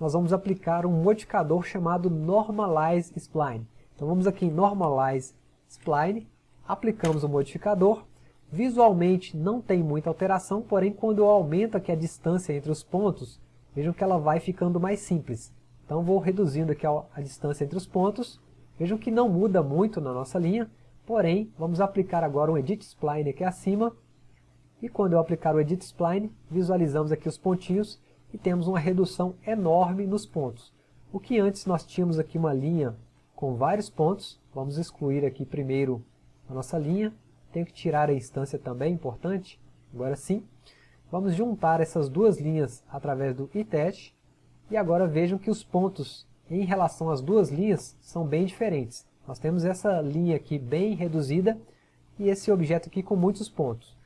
nós vamos aplicar um modificador chamado Normalize Spline. Então vamos aqui em Normalize Spline, aplicamos o modificador, visualmente não tem muita alteração, porém quando eu aumento aqui a distância entre os pontos, vejam que ela vai ficando mais simples. Então vou reduzindo aqui a, a distância entre os pontos, vejam que não muda muito na nossa linha, porém vamos aplicar agora um Edit Spline aqui acima, e quando eu aplicar o Edit Spline, visualizamos aqui os pontinhos e temos uma redução enorme nos pontos. O que antes nós tínhamos aqui uma linha com vários pontos, vamos excluir aqui primeiro a nossa linha, tenho que tirar a instância também, importante, agora sim. Vamos juntar essas duas linhas através do itest, e agora vejam que os pontos em relação às duas linhas são bem diferentes. Nós temos essa linha aqui bem reduzida e esse objeto aqui com muitos pontos.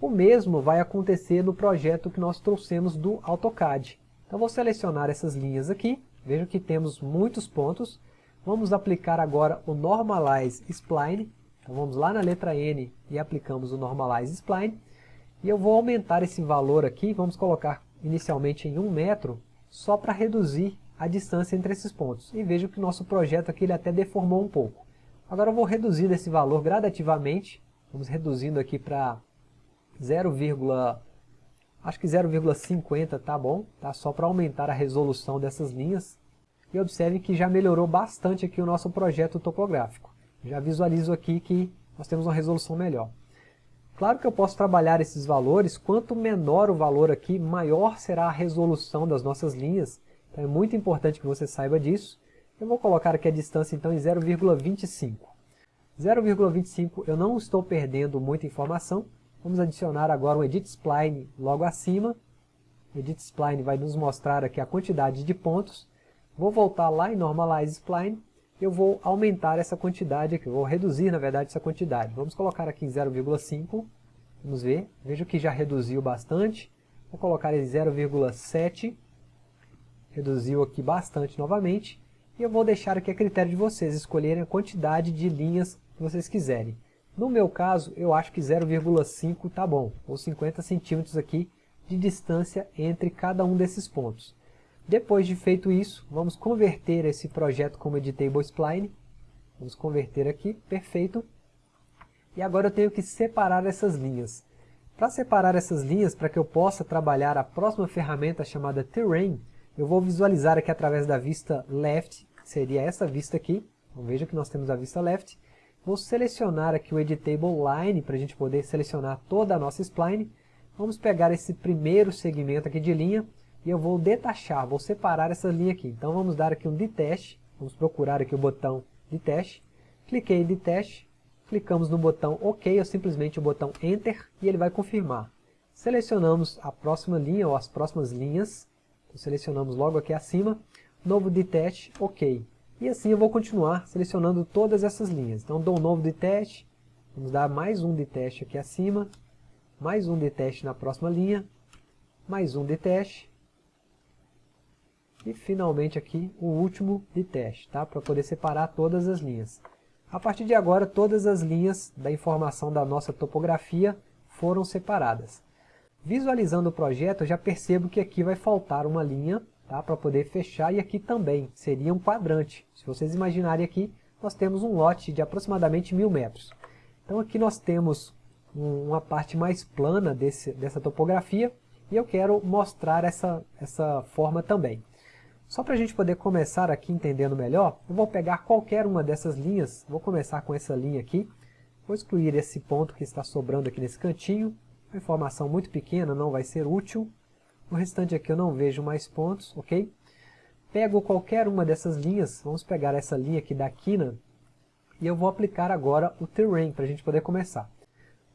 O mesmo vai acontecer no projeto que nós trouxemos do AutoCAD. Então vou selecionar essas linhas aqui, vejo que temos muitos pontos. Vamos aplicar agora o Normalize Spline. Então vamos lá na letra N e aplicamos o Normalize Spline. E eu vou aumentar esse valor aqui, vamos colocar inicialmente em 1 metro, só para reduzir a distância entre esses pontos. E vejo que o nosso projeto aqui ele até deformou um pouco. Agora eu vou reduzir esse valor gradativamente, vamos reduzindo aqui para 0, acho que 0,50 tá bom, tá? Só para aumentar a resolução dessas linhas. E observe que já melhorou bastante aqui o nosso projeto topográfico. Já visualizo aqui que nós temos uma resolução melhor. Claro que eu posso trabalhar esses valores, quanto menor o valor aqui, maior será a resolução das nossas linhas. Então é muito importante que você saiba disso. Eu vou colocar aqui a distância então em 0,25. 0,25 eu não estou perdendo muita informação, Vamos adicionar agora um Edit Spline logo acima. O Edit Spline vai nos mostrar aqui a quantidade de pontos. Vou voltar lá em Normalize Spline. Eu vou aumentar essa quantidade aqui, vou reduzir na verdade essa quantidade. Vamos colocar aqui em 0,5. Vamos ver, vejo que já reduziu bastante. Vou colocar em 0,7. Reduziu aqui bastante novamente. E eu vou deixar aqui a critério de vocês escolherem a quantidade de linhas que vocês quiserem. No meu caso, eu acho que 0,5 tá bom, ou 50 centímetros aqui de distância entre cada um desses pontos. Depois de feito isso, vamos converter esse projeto como Editable Spline. Vamos converter aqui, perfeito. E agora eu tenho que separar essas linhas. Para separar essas linhas, para que eu possa trabalhar a próxima ferramenta chamada Terrain, eu vou visualizar aqui através da vista Left, que seria essa vista aqui. Então veja que nós temos a vista Left. Vou selecionar aqui o Editable Line para a gente poder selecionar toda a nossa spline. Vamos pegar esse primeiro segmento aqui de linha e eu vou detachar, vou separar essa linha aqui. Então vamos dar aqui um Detach, vamos procurar aqui o botão Detach. Cliquei em Detach, clicamos no botão OK ou simplesmente o botão Enter e ele vai confirmar. Selecionamos a próxima linha ou as próximas linhas, então, selecionamos logo aqui acima, novo Detach, OK. E assim eu vou continuar selecionando todas essas linhas. Então dou um novo de teste, vamos dar mais um de teste aqui acima, mais um de teste na próxima linha, mais um de teste, e finalmente aqui o último de teste, tá? para poder separar todas as linhas. A partir de agora todas as linhas da informação da nossa topografia foram separadas. Visualizando o projeto eu já percebo que aqui vai faltar uma linha tá? para poder fechar, e aqui também seria um quadrante. Se vocês imaginarem aqui, nós temos um lote de aproximadamente mil metros. Então aqui nós temos uma parte mais plana desse, dessa topografia, e eu quero mostrar essa, essa forma também. Só para a gente poder começar aqui entendendo melhor, eu vou pegar qualquer uma dessas linhas, vou começar com essa linha aqui, vou excluir esse ponto que está sobrando aqui nesse cantinho, uma informação muito pequena, não vai ser útil, o restante aqui eu não vejo mais pontos, ok? Pego qualquer uma dessas linhas, vamos pegar essa linha aqui da quina, e eu vou aplicar agora o Terrain, para a gente poder começar.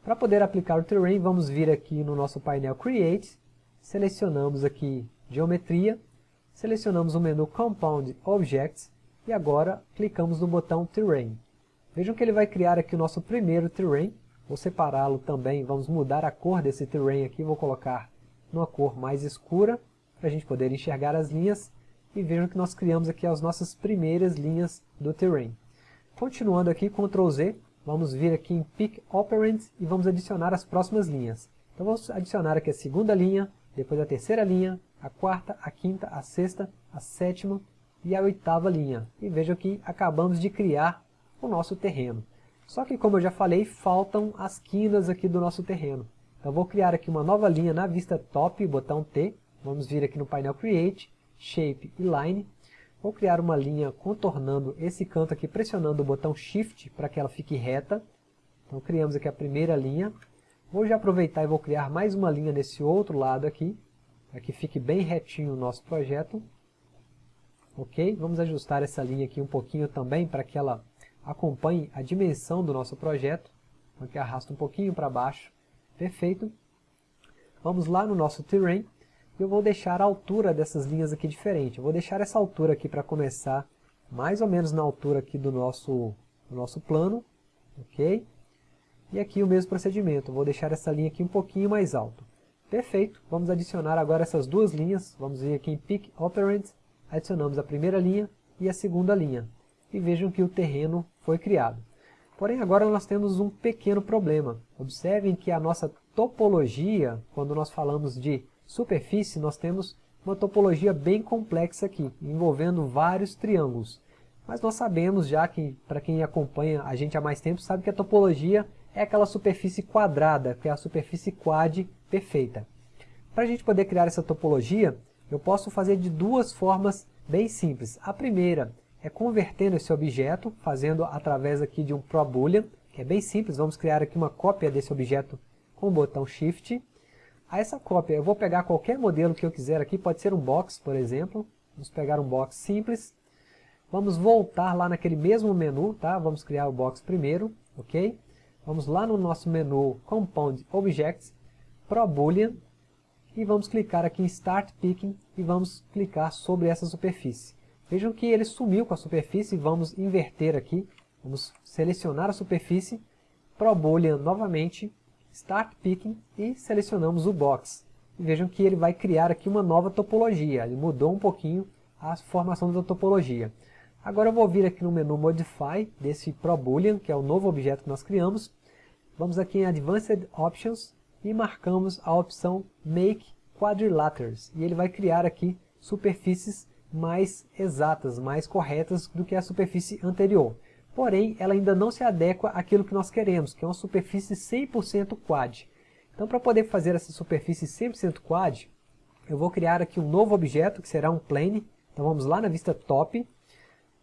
Para poder aplicar o Terrain, vamos vir aqui no nosso painel Create, selecionamos aqui Geometria, selecionamos o menu Compound Objects, e agora clicamos no botão Terrain. Vejam que ele vai criar aqui o nosso primeiro Terrain, vou separá-lo também, vamos mudar a cor desse Terrain aqui, vou colocar numa cor mais escura, para a gente poder enxergar as linhas, e vejam que nós criamos aqui as nossas primeiras linhas do terrain. Continuando aqui, Ctrl Z, vamos vir aqui em Pick Operand e vamos adicionar as próximas linhas. Então vamos adicionar aqui a segunda linha, depois a terceira linha, a quarta, a quinta, a sexta, a sétima e a oitava linha. E vejam que acabamos de criar o nosso terreno. Só que como eu já falei, faltam as quinas aqui do nosso terreno. Então vou criar aqui uma nova linha na vista top, botão T. Vamos vir aqui no painel Create, Shape e Line. Vou criar uma linha contornando esse canto aqui, pressionando o botão Shift para que ela fique reta. Então criamos aqui a primeira linha. Vou já aproveitar e vou criar mais uma linha nesse outro lado aqui, para que fique bem retinho o nosso projeto. Ok? Vamos ajustar essa linha aqui um pouquinho também, para que ela acompanhe a dimensão do nosso projeto. Então aqui arrasta um pouquinho para baixo. Perfeito. Vamos lá no nosso terrain. Eu vou deixar a altura dessas linhas aqui diferente. Eu vou deixar essa altura aqui para começar mais ou menos na altura aqui do nosso, do nosso plano. Ok? E aqui o mesmo procedimento. Eu vou deixar essa linha aqui um pouquinho mais alto. Perfeito. Vamos adicionar agora essas duas linhas. Vamos vir aqui em Pick Operand. Adicionamos a primeira linha e a segunda linha. E vejam que o terreno foi criado. Porém, agora nós temos um pequeno problema. Observem que a nossa topologia, quando nós falamos de superfície, nós temos uma topologia bem complexa aqui, envolvendo vários triângulos. Mas nós sabemos já que, para quem acompanha a gente há mais tempo, sabe que a topologia é aquela superfície quadrada, que é a superfície quad perfeita. Para a gente poder criar essa topologia, eu posso fazer de duas formas bem simples. A primeira é convertendo esse objeto, fazendo através aqui de um ProBoolean, que é bem simples, vamos criar aqui uma cópia desse objeto com o botão Shift. A essa cópia eu vou pegar qualquer modelo que eu quiser aqui, pode ser um box, por exemplo. Vamos pegar um box simples. Vamos voltar lá naquele mesmo menu, tá? Vamos criar o box primeiro, ok? Vamos lá no nosso menu Compound Objects, ProBoolean, e vamos clicar aqui em Start Picking e vamos clicar sobre essa superfície. Vejam que ele sumiu com a superfície, vamos inverter aqui, vamos selecionar a superfície, ProBoolean novamente, Start Picking e selecionamos o Box. E vejam que ele vai criar aqui uma nova topologia, ele mudou um pouquinho a formação da topologia. Agora eu vou vir aqui no menu Modify desse ProBoolean, que é o novo objeto que nós criamos. Vamos aqui em Advanced Options e marcamos a opção Make Quadrilaters. E ele vai criar aqui superfícies mais exatas, mais corretas do que a superfície anterior. Porém, ela ainda não se adequa àquilo que nós queremos, que é uma superfície 100% quad. Então, para poder fazer essa superfície 100% quad, eu vou criar aqui um novo objeto, que será um plane. Então, vamos lá na vista top.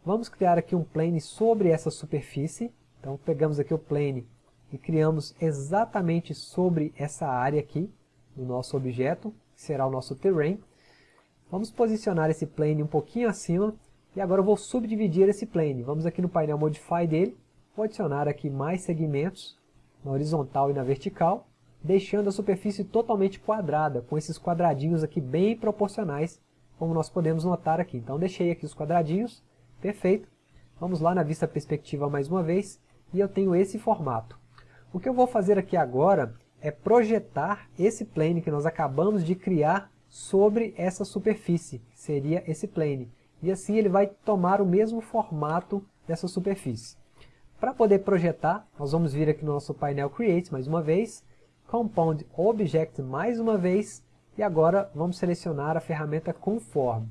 Vamos criar aqui um plane sobre essa superfície. Então, pegamos aqui o plane e criamos exatamente sobre essa área aqui do nosso objeto, que será o nosso terrain. Vamos posicionar esse plane um pouquinho acima e agora eu vou subdividir esse plane. Vamos aqui no painel Modify dele, vou adicionar aqui mais segmentos na horizontal e na vertical, deixando a superfície totalmente quadrada, com esses quadradinhos aqui bem proporcionais, como nós podemos notar aqui. Então deixei aqui os quadradinhos, perfeito. Vamos lá na vista perspectiva mais uma vez, e eu tenho esse formato. O que eu vou fazer aqui agora é projetar esse plane que nós acabamos de criar sobre essa superfície, que seria esse plane. E assim ele vai tomar o mesmo formato dessa superfície. Para poder projetar, nós vamos vir aqui no nosso painel Create mais uma vez, Compound Object mais uma vez, e agora vamos selecionar a ferramenta Conform.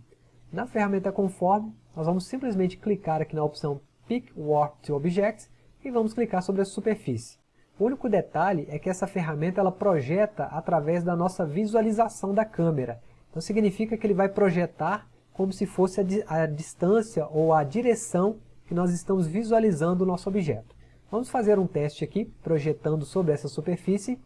Na ferramenta Conform, nós vamos simplesmente clicar aqui na opção Pick Warp to Object e vamos clicar sobre a superfície. O único detalhe é que essa ferramenta ela projeta através da nossa visualização da câmera. Então significa que ele vai projetar como se fosse a, a distância ou a direção que nós estamos visualizando o nosso objeto. Vamos fazer um teste aqui, projetando sobre essa superfície.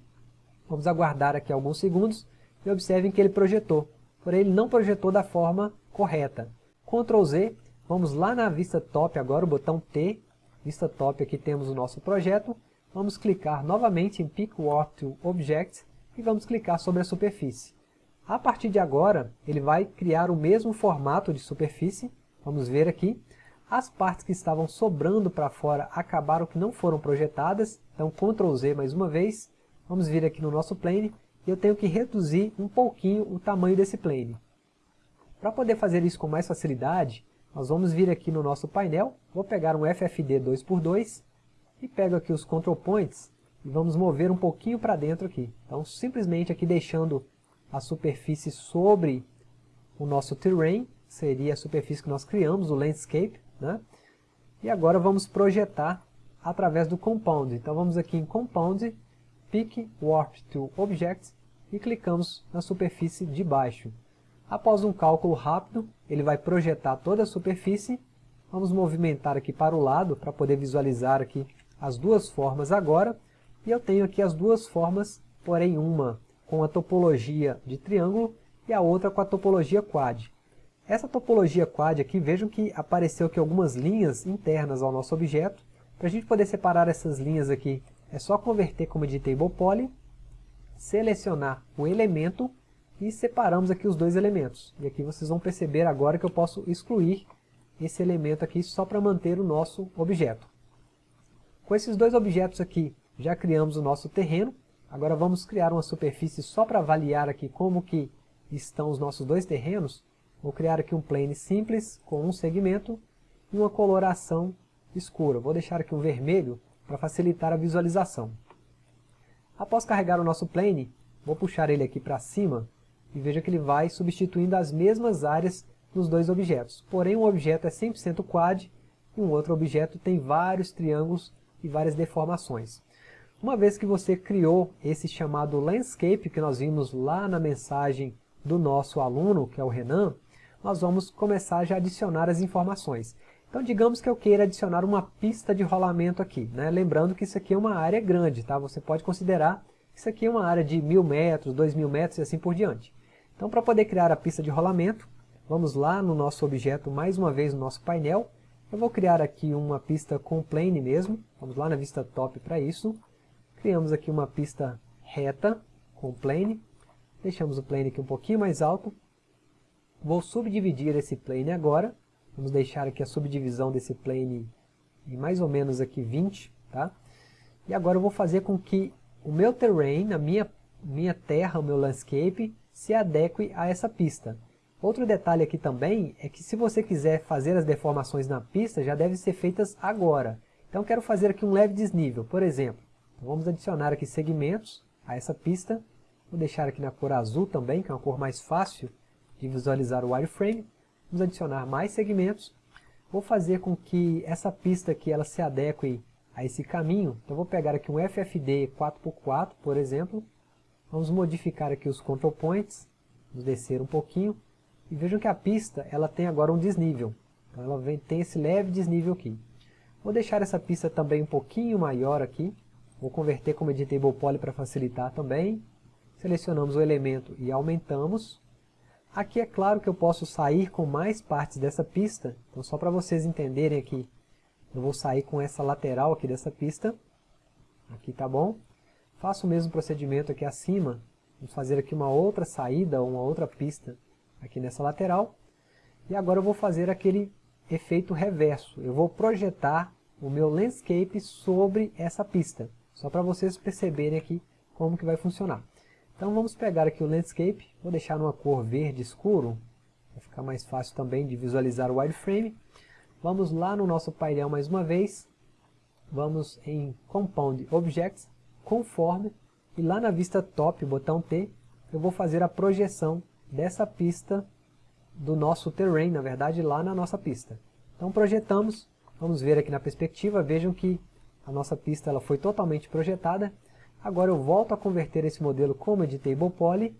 Vamos aguardar aqui alguns segundos e observem que ele projetou. Porém, ele não projetou da forma correta. Ctrl Z, vamos lá na vista top agora, o botão T. Vista top, aqui temos o nosso projeto vamos clicar novamente em Pick Warp to Object e vamos clicar sobre a superfície. A partir de agora, ele vai criar o mesmo formato de superfície, vamos ver aqui. As partes que estavam sobrando para fora acabaram que não foram projetadas, então Ctrl Z mais uma vez, vamos vir aqui no nosso plane, e eu tenho que reduzir um pouquinho o tamanho desse plane. Para poder fazer isso com mais facilidade, nós vamos vir aqui no nosso painel, vou pegar um FFD 2x2, e pego aqui os control points e vamos mover um pouquinho para dentro aqui. Então simplesmente aqui deixando a superfície sobre o nosso terrain, seria a superfície que nós criamos, o landscape, né? E agora vamos projetar através do Compound. Então vamos aqui em Compound, Pick Warp to Object e clicamos na superfície de baixo. Após um cálculo rápido, ele vai projetar toda a superfície. Vamos movimentar aqui para o lado para poder visualizar aqui as duas formas agora. E eu tenho aqui as duas formas, porém uma com a topologia de triângulo e a outra com a topologia quad. Essa topologia quad aqui, vejam que apareceu aqui algumas linhas internas ao nosso objeto. Para a gente poder separar essas linhas aqui, é só converter como editable poly, selecionar o elemento e separamos aqui os dois elementos. E aqui vocês vão perceber agora que eu posso excluir esse elemento aqui só para manter o nosso objeto. Com esses dois objetos aqui, já criamos o nosso terreno. Agora vamos criar uma superfície só para avaliar aqui como que estão os nossos dois terrenos. Vou criar aqui um plane simples com um segmento e uma coloração escura. Vou deixar aqui um vermelho para facilitar a visualização. Após carregar o nosso plane, vou puxar ele aqui para cima e veja que ele vai substituindo as mesmas áreas nos dois objetos. Porém, um objeto é 100% quad e um outro objeto tem vários triângulos e várias deformações. Uma vez que você criou esse chamado landscape que nós vimos lá na mensagem do nosso aluno, que é o Renan, nós vamos começar já a adicionar as informações. Então digamos que eu queira adicionar uma pista de rolamento aqui, né? lembrando que isso aqui é uma área grande, tá? você pode considerar que isso aqui é uma área de mil metros, dois mil metros e assim por diante. Então para poder criar a pista de rolamento, vamos lá no nosso objeto, mais uma vez no nosso painel, eu vou criar aqui uma pista com plane mesmo, vamos lá na vista top para isso, criamos aqui uma pista reta com plane, deixamos o plane aqui um pouquinho mais alto, vou subdividir esse plane agora, Vamos deixar aqui a subdivisão desse plane em mais ou menos aqui 20, tá? E agora eu vou fazer com que o meu terrain, a minha, minha terra, o meu landscape, se adeque a essa pista. Outro detalhe aqui também é que se você quiser fazer as deformações na pista, já devem ser feitas agora. Então quero fazer aqui um leve desnível, por exemplo. Então vamos adicionar aqui segmentos a essa pista. Vou deixar aqui na cor azul também, que é uma cor mais fácil de visualizar o wireframe. Vamos adicionar mais segmentos. Vou fazer com que essa pista aqui ela se adeque a esse caminho. Então vou pegar aqui um FFD 4x4, por exemplo. Vamos modificar aqui os control points. Vamos descer um pouquinho. E vejam que a pista ela tem agora um desnível. Então ela vem, tem esse leve desnível aqui. Vou deixar essa pista também um pouquinho maior aqui. Vou converter como editable poly para facilitar também. Selecionamos o elemento e aumentamos. Aqui é claro que eu posso sair com mais partes dessa pista, então só para vocês entenderem aqui, eu vou sair com essa lateral aqui dessa pista, aqui tá bom. Faço o mesmo procedimento aqui acima, vamos fazer aqui uma outra saída, uma outra pista aqui nessa lateral. E agora eu vou fazer aquele efeito reverso, eu vou projetar o meu landscape sobre essa pista, só para vocês perceberem aqui como que vai funcionar. Então vamos pegar aqui o landscape, vou deixar numa cor verde escuro, para ficar mais fácil também de visualizar o wireframe. Vamos lá no nosso painel mais uma vez, vamos em Compound Objects, Conform, e lá na vista Top, botão T, eu vou fazer a projeção dessa pista do nosso terrain, na verdade lá na nossa pista. Então projetamos, vamos ver aqui na perspectiva, vejam que a nossa pista ela foi totalmente projetada, Agora eu volto a converter esse modelo como editable poly.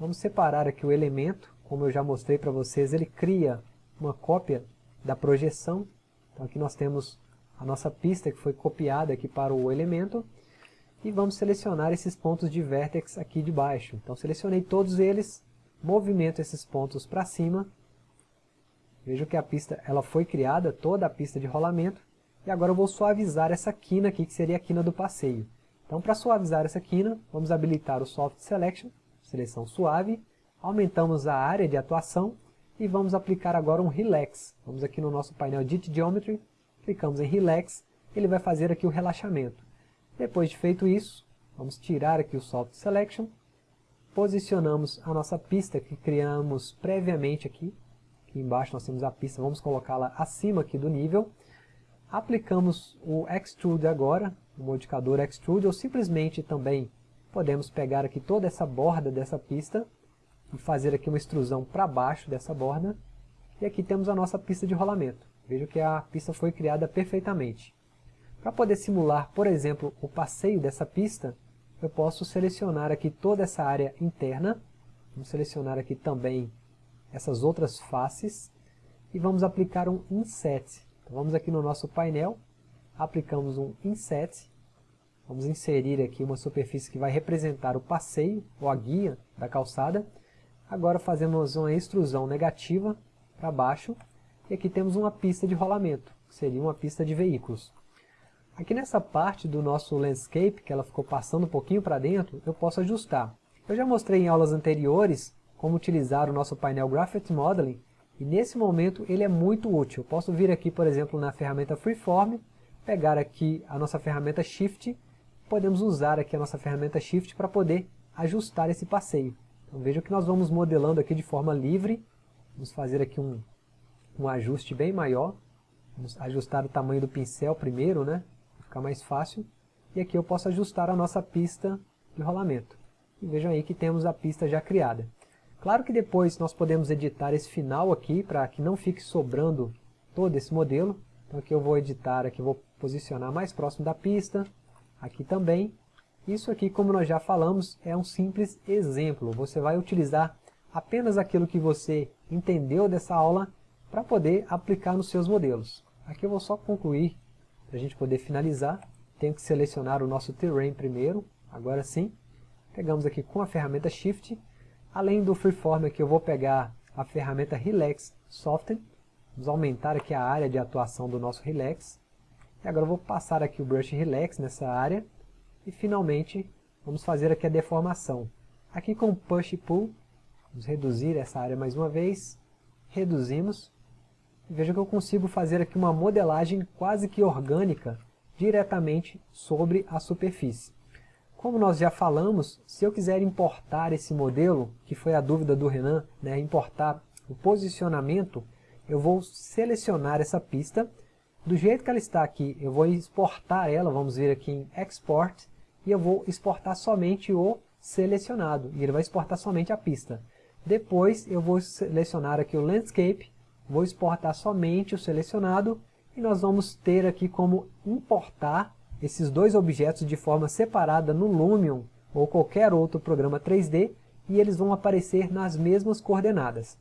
Vamos separar aqui o elemento, como eu já mostrei para vocês, ele cria uma cópia da projeção. Então aqui nós temos a nossa pista que foi copiada aqui para o elemento. E vamos selecionar esses pontos de vértex aqui de baixo. Então selecionei todos eles, movimento esses pontos para cima. Vejo que a pista ela foi criada, toda a pista de rolamento. E agora eu vou suavizar essa quina aqui, que seria a quina do passeio. Então, para suavizar essa quina, vamos habilitar o Soft Selection, seleção suave, aumentamos a área de atuação e vamos aplicar agora um Relax. Vamos aqui no nosso painel Edit Geometry, clicamos em Relax, ele vai fazer aqui o relaxamento. Depois de feito isso, vamos tirar aqui o Soft Selection, posicionamos a nossa pista que criamos previamente aqui, aqui embaixo nós temos a pista, vamos colocá-la acima aqui do nível, aplicamos o Extrude agora, o modificador Extrude, ou simplesmente também podemos pegar aqui toda essa borda dessa pista e fazer aqui uma extrusão para baixo dessa borda. E aqui temos a nossa pista de rolamento. Veja que a pista foi criada perfeitamente. Para poder simular, por exemplo, o passeio dessa pista, eu posso selecionar aqui toda essa área interna. Vamos selecionar aqui também essas outras faces. E vamos aplicar um Inset. Então vamos aqui no nosso painel, aplicamos um Inset. Vamos inserir aqui uma superfície que vai representar o passeio, ou a guia da calçada. Agora fazemos uma extrusão negativa para baixo. E aqui temos uma pista de rolamento, que seria uma pista de veículos. Aqui nessa parte do nosso landscape, que ela ficou passando um pouquinho para dentro, eu posso ajustar. Eu já mostrei em aulas anteriores como utilizar o nosso painel Graphite Modeling, e nesse momento ele é muito útil. Eu posso vir aqui, por exemplo, na ferramenta Freeform, pegar aqui a nossa ferramenta Shift, podemos usar aqui a nossa ferramenta Shift para poder ajustar esse passeio. Então veja que nós vamos modelando aqui de forma livre, vamos fazer aqui um, um ajuste bem maior, vamos ajustar o tamanho do pincel primeiro, né? Ficar mais fácil. E aqui eu posso ajustar a nossa pista de rolamento. E vejam aí que temos a pista já criada. Claro que depois nós podemos editar esse final aqui, para que não fique sobrando todo esse modelo. Então aqui eu vou editar, aqui vou posicionar mais próximo da pista, aqui também. Isso aqui, como nós já falamos, é um simples exemplo. Você vai utilizar apenas aquilo que você entendeu dessa aula para poder aplicar nos seus modelos. Aqui eu vou só concluir para a gente poder finalizar, tenho que selecionar o nosso terrain primeiro, agora sim. Pegamos aqui com a ferramenta Shift. Além do Freeform aqui eu vou pegar a ferramenta Relax Soften. Vamos aumentar aqui a área de atuação do nosso Relax. E agora eu vou passar aqui o Brush Relax nessa área. E finalmente vamos fazer aqui a deformação. Aqui com Push e Pull, vamos reduzir essa área mais uma vez. Reduzimos. Veja que eu consigo fazer aqui uma modelagem quase que orgânica diretamente sobre a superfície. Como nós já falamos, se eu quiser importar esse modelo, que foi a dúvida do Renan, né, importar o posicionamento, eu vou selecionar essa pista, do jeito que ela está aqui, eu vou exportar ela, vamos vir aqui em Export, e eu vou exportar somente o selecionado, e ele vai exportar somente a pista. Depois eu vou selecionar aqui o Landscape, vou exportar somente o selecionado e nós vamos ter aqui como importar esses dois objetos de forma separada no Lumion ou qualquer outro programa 3D e eles vão aparecer nas mesmas coordenadas.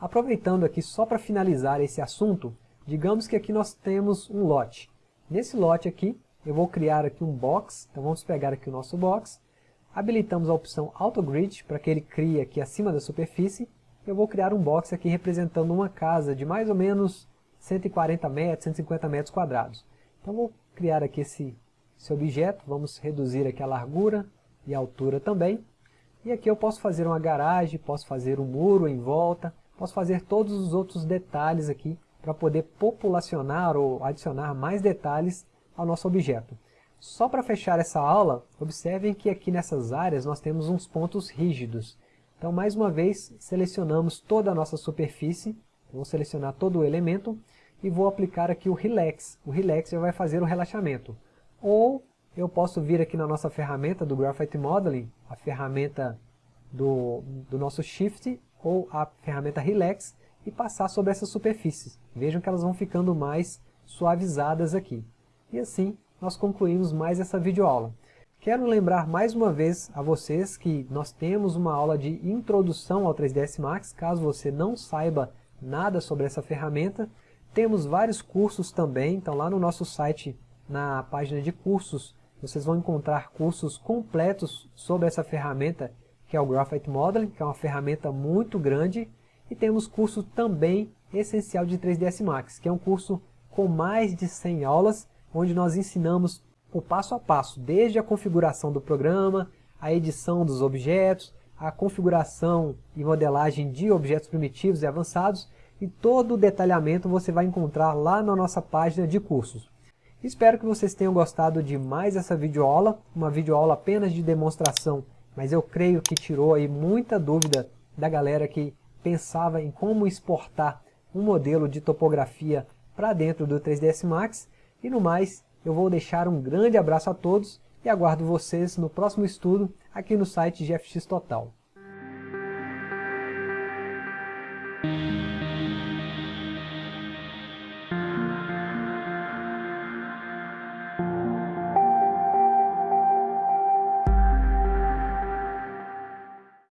Aproveitando aqui só para finalizar esse assunto, digamos que aqui nós temos um lote. Nesse lote aqui, eu vou criar aqui um box, então vamos pegar aqui o nosso box, habilitamos a opção Auto Grid para que ele crie aqui acima da superfície, eu vou criar um box aqui representando uma casa de mais ou menos 140 metros, 150 metros quadrados. Então vou criar aqui esse, esse objeto, vamos reduzir aqui a largura e a altura também. E aqui eu posso fazer uma garagem, posso fazer um muro em volta, posso fazer todos os outros detalhes aqui para poder populacionar ou adicionar mais detalhes ao nosso objeto. Só para fechar essa aula, observem que aqui nessas áreas nós temos uns pontos rígidos. Então, mais uma vez, selecionamos toda a nossa superfície, vou selecionar todo o elemento e vou aplicar aqui o Relax. O Relax já vai fazer o relaxamento. Ou eu posso vir aqui na nossa ferramenta do Graphite Modeling, a ferramenta do, do nosso Shift ou a ferramenta Relax e passar sobre essas superfícies. Vejam que elas vão ficando mais suavizadas aqui. E assim nós concluímos mais essa videoaula. Quero lembrar mais uma vez a vocês que nós temos uma aula de introdução ao 3ds Max, caso você não saiba nada sobre essa ferramenta. Temos vários cursos também, então lá no nosso site, na página de cursos, vocês vão encontrar cursos completos sobre essa ferramenta, que é o Graphite Modeling, que é uma ferramenta muito grande. E temos curso também essencial de 3ds Max, que é um curso com mais de 100 aulas, onde nós ensinamos o passo a passo, desde a configuração do programa, a edição dos objetos, a configuração e modelagem de objetos primitivos e avançados, e todo o detalhamento você vai encontrar lá na nossa página de cursos. Espero que vocês tenham gostado de mais essa videoaula, uma videoaula apenas de demonstração, mas eu creio que tirou aí muita dúvida da galera que pensava em como exportar um modelo de topografia para dentro do 3ds Max, e no mais, eu vou deixar um grande abraço a todos e aguardo vocês no próximo estudo aqui no site GFX Total.